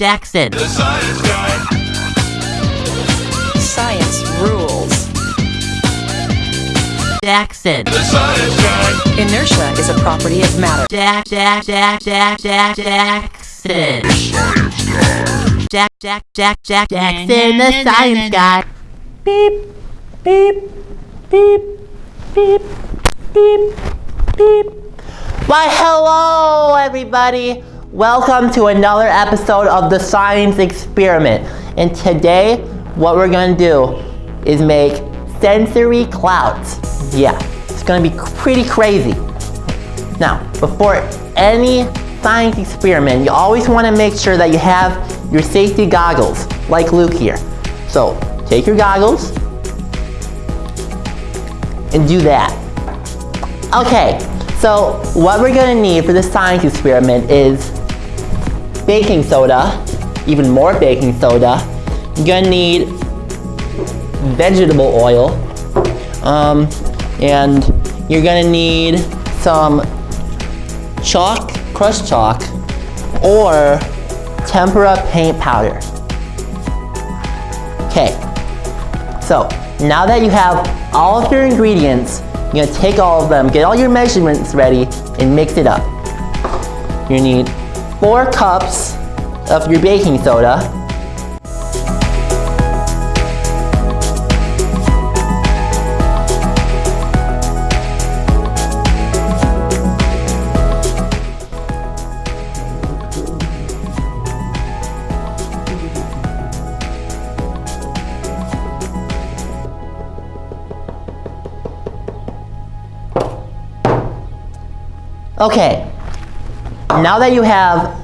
Jackson. The science guy. Science rules. Jackson. The science guy. Inertia is a property of matter. Jack, Jack, Jack, Jack, Jack, Jackson. Jack, Jack, Jack, Jack, Jackson, the science guy. Beep, beep, beep, beep, beep, beep. Why, hello, everybody. Welcome to another episode of the Science Experiment. And today, what we're gonna do is make sensory clouds. Yeah, it's gonna be pretty crazy. Now, before any science experiment, you always wanna make sure that you have your safety goggles, like Luke here. So, take your goggles and do that. Okay, so what we're gonna need for the science experiment is baking soda, even more baking soda. You're gonna need vegetable oil, um, and you're gonna need some chalk, crushed chalk, or tempera paint powder. Okay, so now that you have all of your ingredients, you're gonna take all of them, get all your measurements ready, and mix it up. You need four cups of your baking soda, Okay, now that you have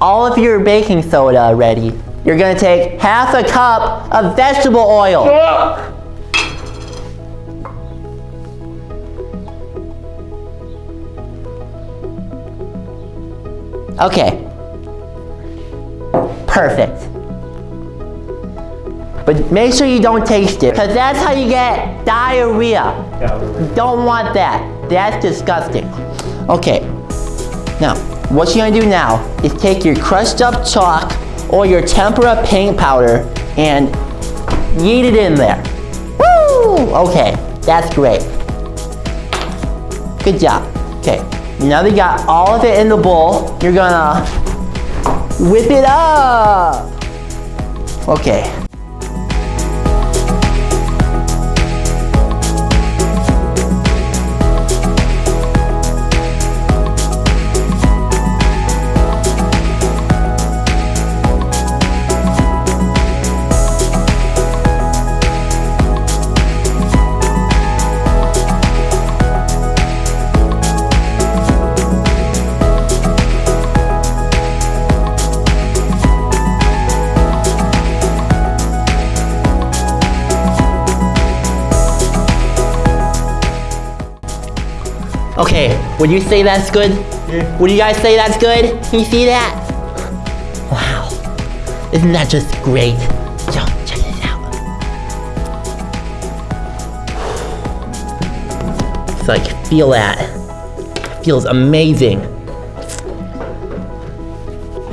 all of your baking soda ready, you're gonna take half a cup of vegetable oil. Okay, perfect. But make sure you don't taste it, because that's how you get diarrhea. Don't want that. That's disgusting. Okay, now, what you're gonna do now is take your crushed up chalk or your tempera paint powder and yeet it in there. Woo! Okay, that's great. Good job. Okay, now that you got all of it in the bowl, you're gonna whip it up. Okay. Okay, would you say that's good? Yeah. Would you guys say that's good? Can you see that? Wow. Isn't that just great? Yo, check this out. It's like, feel that. Feels amazing.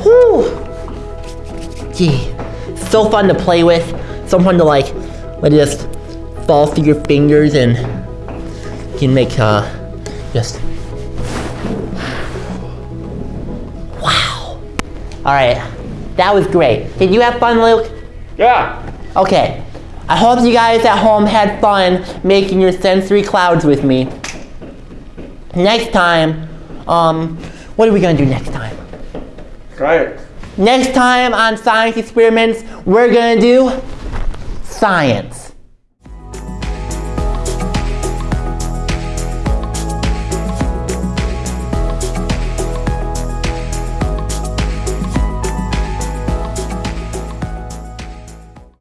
Whew. Gee, so fun to play with. So fun to like, let it just fall through your fingers and you can make, uh, just wow. All right, that was great. Did you have fun, Luke? Yeah. Okay. I hope you guys at home had fun making your sensory clouds with me. Next time, um, what are we gonna do next time? It. Next time on Science Experiments, we're gonna do science.